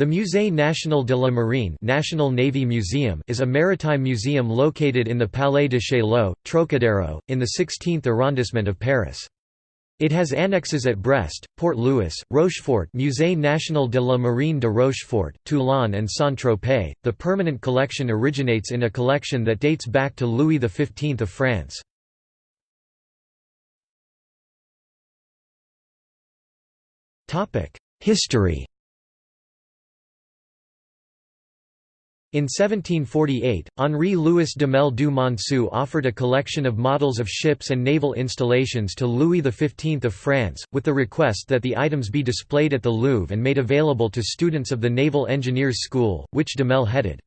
The Musée National de la Marine National Navy Museum is a maritime museum located in the Palais de Chaillot, Trocadero, in the 16th arrondissement of Paris. It has annexes at Brest, Port-Louis, Rochefort Musée National de la Marine de Rochefort, Toulon and Saint-Tropez. The permanent collection originates in a collection that dates back to Louis XV of France. History In 1748, Henri-Louis Duhamel du Monceau offered a collection of models of ships and naval installations to Louis XV of France, with the request that the items be displayed at the Louvre and made available to students of the Naval Engineers School, which Duhamel headed.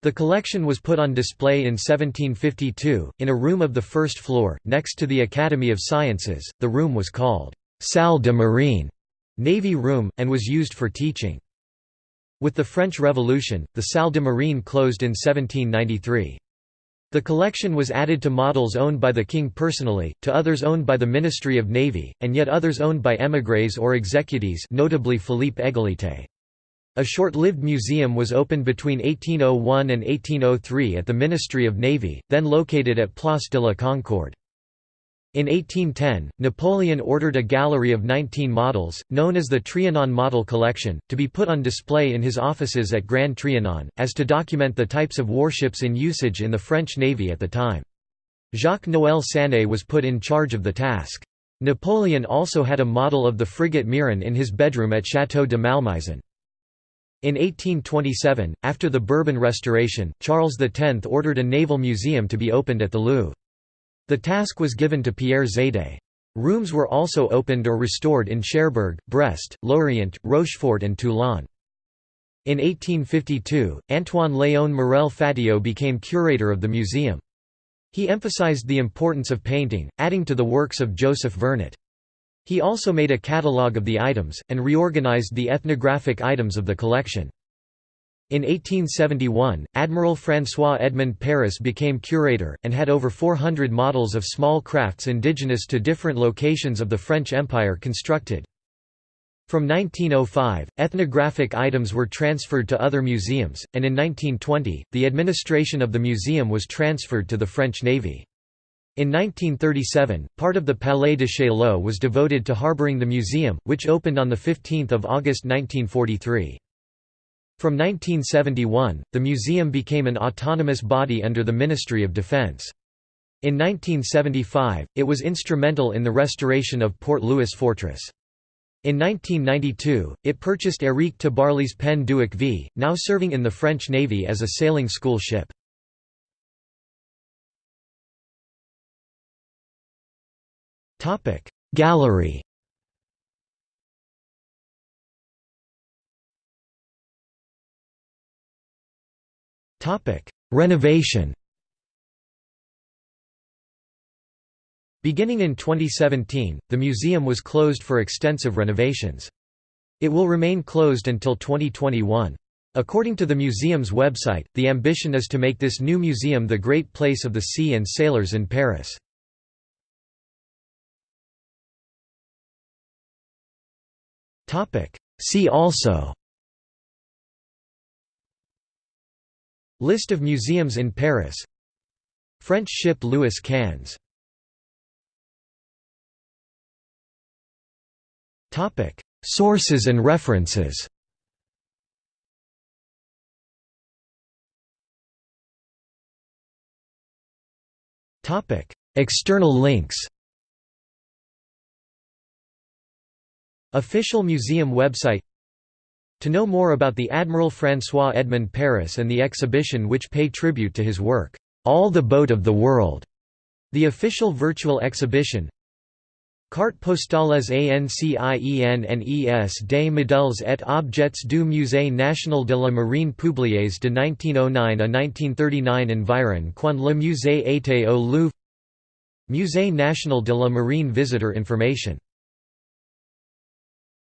The collection was put on display in 1752, in a room of the first floor, next to the Academy of Sciences. The room was called Salle de Marine, Navy Room, and was used for teaching. With the French Revolution, the Salle de Marine closed in 1793. The collection was added to models owned by the king personally, to others owned by the Ministry of Navy, and yet others owned by émigrés or executees notably Philippe Égalité. A short-lived museum was opened between 1801 and 1803 at the Ministry of Navy, then located at Place de la Concorde. In 1810, Napoleon ordered a gallery of 19 models, known as the Trianon Model Collection, to be put on display in his offices at Grand Trianon, as to document the types of warships in usage in the French Navy at the time. Jacques-Noël Sané was put in charge of the task. Napoleon also had a model of the frigate Muiron in his bedroom at Château de Malmaison. In 1827, after the Bourbon Restoration, Charles X ordered a naval museum to be opened at the Louvre. The task was given to Pierre Zédé. Rooms were also opened or restored in Cherbourg, Brest, Lorient, Rochefort and Toulon. In 1852, Antoine Léon Morel Fatio became curator of the museum. He emphasized the importance of painting, adding to the works of Joseph Vernet. He also made a catalogue of the items, and reorganized the ethnographic items of the collection. In 1871, Admiral François Edmond Paris became curator, and had over 400 models of small crafts indigenous to different locations of the French Empire constructed. From 1905, ethnographic items were transferred to other museums, and in 1920, the administration of the museum was transferred to the French Navy. In 1937, part of the Palais de Chaillot was devoted to harboring the museum, which opened on 15 August 1943. From 1971, the museum became an autonomous body under the Ministry of Defense. In 1975, it was instrumental in the restoration of Port Louis Fortress. In 1992, it purchased Éric Tabarly's Pen Duick V, now serving in the French Navy as a sailing school ship. Gallery Renovation Beginning in 2017, the museum was closed for extensive renovations. It will remain closed until 2021. According to the museum's website, the ambition is to make this new museum the great place of the sea and sailors in Paris. See also List of museums in Paris. French ship Louis Quinze. Sources and references. External links. Official museum website to know more about the Admiral François Edmond Paris and the exhibition which pay tribute to his work, All the Boat of the World, the official virtual exhibition Carte postales anciennes des modèles et objets du Musée national de la marine publiés de 1909 à 1939 environ quand le musée était au Louvre Musée national de la marine visitor information